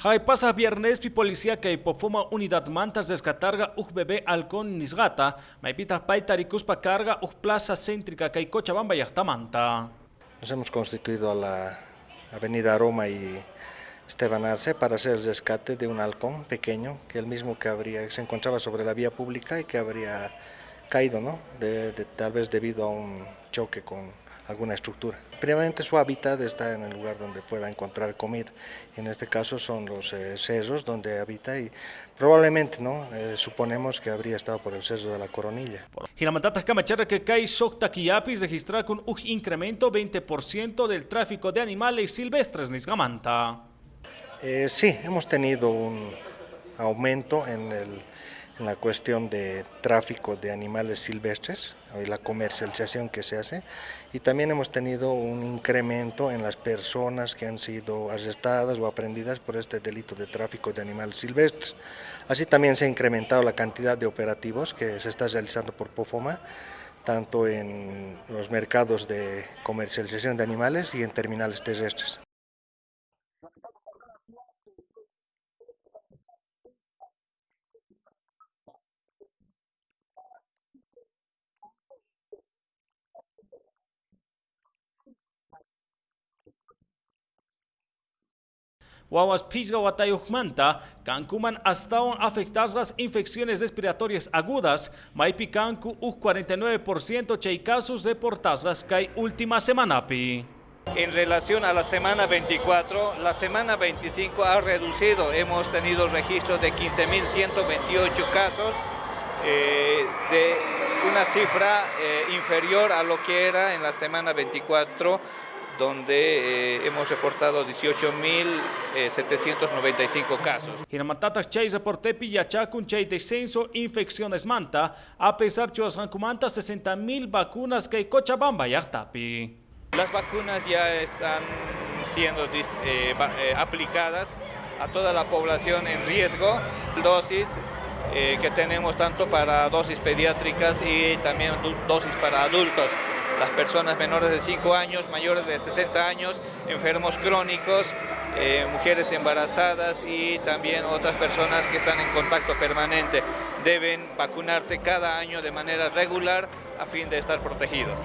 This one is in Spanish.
Hay pasa viernes pi policía que hipofuma unidad mantas descatarga uj bebé halcón nisgata, maipita pa carga uj plaza céntrica que Cochabamba manta. Nos hemos constituido a la avenida Roma y Esteban Arce para hacer el rescate de un halcón pequeño, que el mismo que habría, se encontraba sobre la vía pública y que habría caído, ¿no? tal vez debido a un choque con alguna estructura. Primeramente su hábitat está en el lugar donde pueda encontrar comida, en este caso son los eh, sesos donde habita y probablemente no eh, suponemos que habría estado por el seso de la coronilla. Hinamatatas Camachara que cae Sokta Kiapis registrar con un incremento 20% del tráfico de animales silvestres Nisgamanta. Eh, sí, hemos tenido un aumento en el la cuestión de tráfico de animales silvestres y la comercialización que se hace y también hemos tenido un incremento en las personas que han sido arrestadas o aprendidas por este delito de tráfico de animales silvestres. Así también se ha incrementado la cantidad de operativos que se está realizando por POFOMA tanto en los mercados de comercialización de animales y en terminales terrestres. Wawas pisga watayuhmanta, cancuman hasta afectadas las infecciones respiratorias agudas, maipi cancu u 49% chay casos reportadas que última semana pi. En relación a la semana 24, la semana 25 ha reducido, hemos tenido registros de 15.128 casos, eh, de una cifra eh, inferior a lo que era en la semana 24 donde eh, hemos reportado 18.795 casos. Hinamatatas chay reportepi yachakun chay descenso infecciones manta, a pesar de manta 60.000 vacunas que Cochabamba yachtapi. Las vacunas ya están siendo eh, eh, aplicadas a toda la población en riesgo, dosis que tenemos tanto para dosis pediátricas y también dosis para adultos las personas menores de 5 años, mayores de 60 años, enfermos crónicos, eh, mujeres embarazadas y también otras personas que están en contacto permanente. Deben vacunarse cada año de manera regular a fin de estar protegidos.